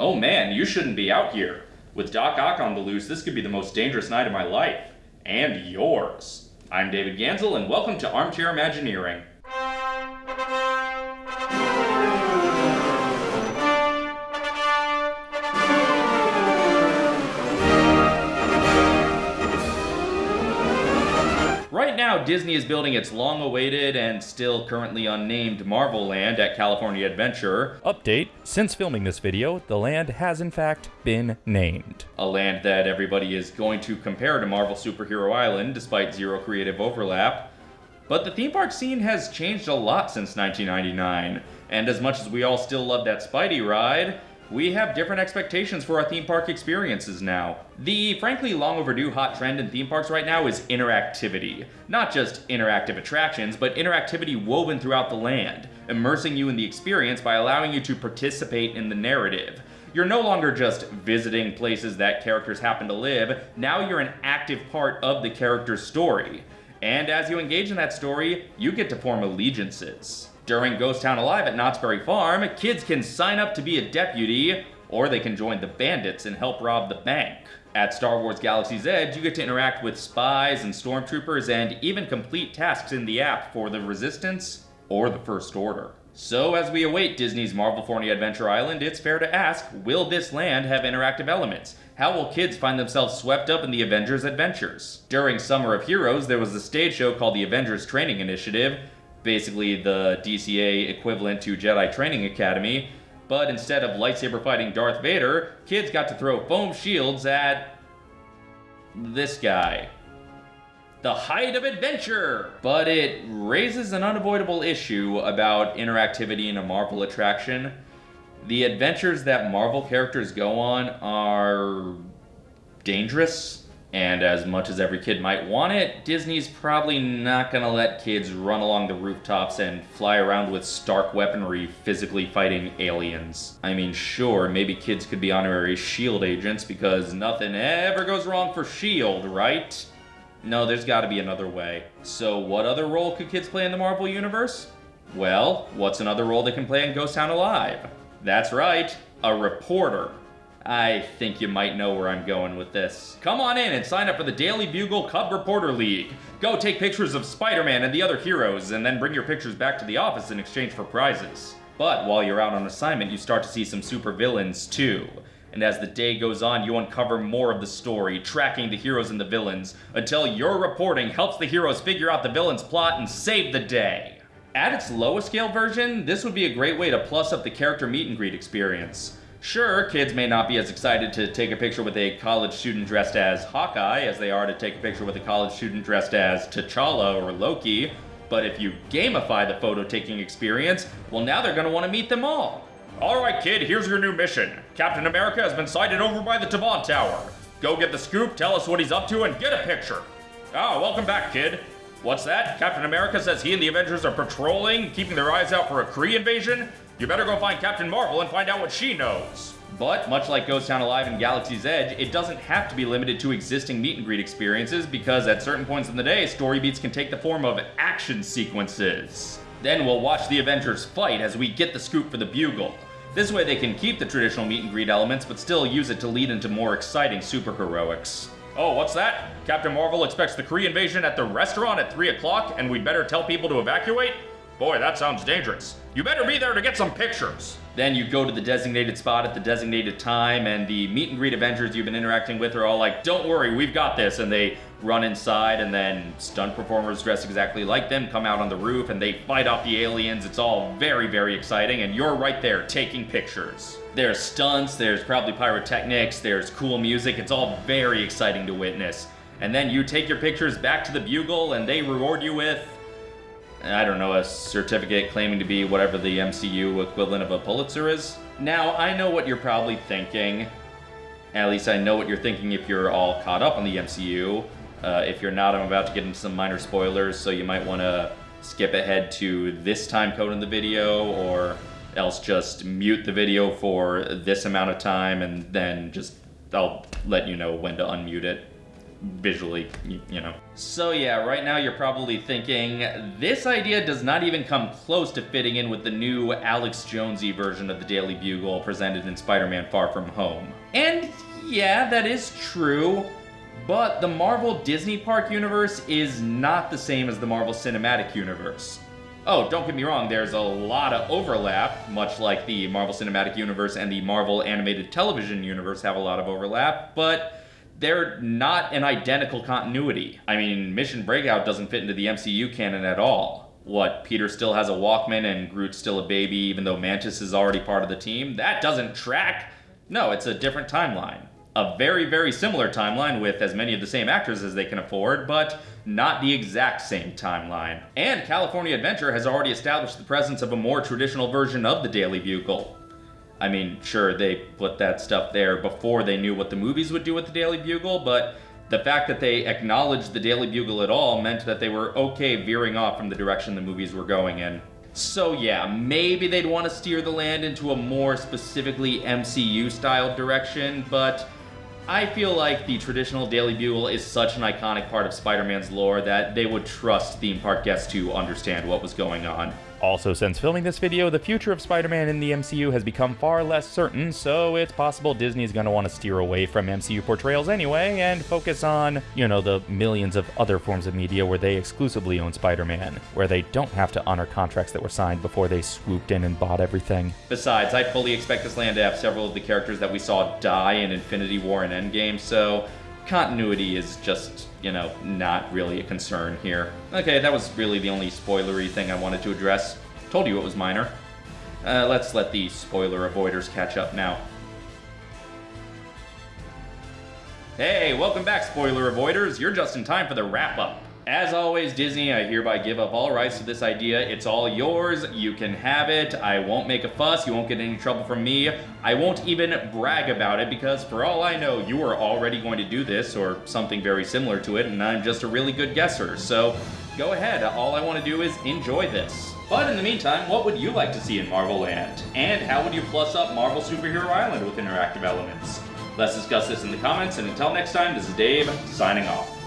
Oh man, you shouldn't be out here. With Doc Ock on the loose, this could be the most dangerous night of my life. And yours. I'm David Gansel, and welcome to Armchair Imagineering. Right now, Disney is building its long awaited and still currently unnamed Marvel Land at California Adventure. Update Since filming this video, the land has in fact been named. A land that everybody is going to compare to Marvel Superhero Island despite zero creative overlap. But the theme park scene has changed a lot since 1999, and as much as we all still love that Spidey ride, we have different expectations for our theme park experiences now. The frankly long overdue hot trend in theme parks right now is interactivity. Not just interactive attractions, but interactivity woven throughout the land, immersing you in the experience by allowing you to participate in the narrative. You're no longer just visiting places that characters happen to live, now you're an active part of the character's story. And as you engage in that story, you get to form allegiances. During Ghost Town Alive at Knott's Berry Farm, kids can sign up to be a deputy, or they can join the bandits and help rob the bank. At Star Wars Galaxy's Edge, you get to interact with spies and stormtroopers and even complete tasks in the app for the Resistance or the First Order. So as we await Disney's Marvelfornia Adventure Island, it's fair to ask, will this land have interactive elements? How will kids find themselves swept up in the Avengers' adventures? During Summer of Heroes, there was a stage show called the Avengers Training Initiative, basically the DCA equivalent to Jedi Training Academy, but instead of lightsaber fighting Darth Vader, kids got to throw foam shields at this guy. The height of adventure! But it raises an unavoidable issue about interactivity in a Marvel attraction. The adventures that Marvel characters go on are dangerous and as much as every kid might want it, Disney's probably not gonna let kids run along the rooftops and fly around with stark weaponry physically fighting aliens. I mean, sure, maybe kids could be honorary S.H.I.E.L.D. agents because nothing ever goes wrong for S.H.I.E.L.D., right? No, there's gotta be another way. So what other role could kids play in the Marvel Universe? Well, what's another role they can play in Ghost Town Alive? That's right, a reporter. I think you might know where I'm going with this. Come on in and sign up for the Daily Bugle Cub Reporter League. Go take pictures of Spider-Man and the other heroes, and then bring your pictures back to the office in exchange for prizes. But while you're out on assignment, you start to see some supervillains too. And as the day goes on, you uncover more of the story, tracking the heroes and the villains, until your reporting helps the heroes figure out the villain's plot and save the day. At its lowest scale version, this would be a great way to plus up the character meet and greet experience. Sure, kids may not be as excited to take a picture with a college student dressed as Hawkeye as they are to take a picture with a college student dressed as T'Challa or Loki, but if you gamify the photo-taking experience, well now they're gonna want to meet them all. Alright kid, here's your new mission. Captain America has been sighted over by the Tavant Tower. Go get the scoop, tell us what he's up to, and get a picture. Ah, welcome back, kid. What's that? Captain America says he and the Avengers are patrolling, keeping their eyes out for a Kree invasion? You better go find Captain Marvel and find out what she knows. But, much like Ghost Town Alive and Galaxy's Edge, it doesn't have to be limited to existing meet and greet experiences because at certain points in the day, story beats can take the form of action sequences. Then we'll watch the Avengers fight as we get the scoop for the Bugle. This way they can keep the traditional meet and greet elements, but still use it to lead into more exciting superheroics. Oh, what's that? Captain Marvel expects the Kree invasion at the restaurant at 3 o'clock, and we'd better tell people to evacuate? Boy, that sounds dangerous. You better be there to get some pictures. Then you go to the designated spot at the designated time, and the meet and greet Avengers you've been interacting with are all like, don't worry, we've got this. And they run inside, and then stunt performers dressed exactly like them come out on the roof, and they fight off the aliens. It's all very, very exciting, and you're right there taking pictures. There's stunts, there's probably pyrotechnics, there's cool music. It's all very exciting to witness. And then you take your pictures back to the Bugle, and they reward you with I don't know, a certificate claiming to be whatever the MCU equivalent of a Pulitzer is. Now, I know what you're probably thinking. At least I know what you're thinking if you're all caught up on the MCU. Uh, if you're not, I'm about to get into some minor spoilers, so you might want to skip ahead to this time code in the video, or else just mute the video for this amount of time, and then just I'll let you know when to unmute it. Visually, you know. So yeah, right now you're probably thinking, this idea does not even come close to fitting in with the new Alex Jonesy version of the Daily Bugle presented in Spider-Man Far From Home. And yeah, that is true, but the Marvel Disney Park universe is not the same as the Marvel Cinematic Universe. Oh, don't get me wrong, there's a lot of overlap, much like the Marvel Cinematic Universe and the Marvel Animated Television Universe have a lot of overlap, but they're not an identical continuity. I mean, Mission Breakout doesn't fit into the MCU canon at all. What, Peter still has a Walkman and Groot's still a baby even though Mantis is already part of the team? That doesn't track! No, it's a different timeline. A very, very similar timeline with as many of the same actors as they can afford, but not the exact same timeline. And California Adventure has already established the presence of a more traditional version of the Daily Bugle. I mean, sure, they put that stuff there before they knew what the movies would do with the Daily Bugle, but the fact that they acknowledged the Daily Bugle at all meant that they were okay veering off from the direction the movies were going in. So yeah, maybe they'd want to steer the land into a more specifically MCU-style direction, but I feel like the traditional Daily Bugle is such an iconic part of Spider-Man's lore that they would trust theme park guests to understand what was going on. Also, since filming this video, the future of Spider-Man in the MCU has become far less certain, so it's possible Disney's gonna want to steer away from MCU portrayals anyway and focus on, you know, the millions of other forms of media where they exclusively own Spider-Man, where they don't have to honor contracts that were signed before they swooped in and bought everything. Besides, I fully expect this land to have several of the characters that we saw die in Infinity War and Endgame, so continuity is just, you know, not really a concern here. Okay, that was really the only spoilery thing I wanted to address. Told you it was minor. Uh, let's let the spoiler avoiders catch up now. Hey, welcome back, spoiler avoiders. You're just in time for the wrap-up. As always, Disney, I hereby give up all rights to this idea. It's all yours. You can have it. I won't make a fuss. You won't get any trouble from me. I won't even brag about it because for all I know, you are already going to do this or something very similar to it, and I'm just a really good guesser. So go ahead. All I want to do is enjoy this. But in the meantime, what would you like to see in Marvel Land? And how would you plus up Marvel Superhero Island with interactive elements? Let's discuss this in the comments, and until next time, this is Dave, signing off.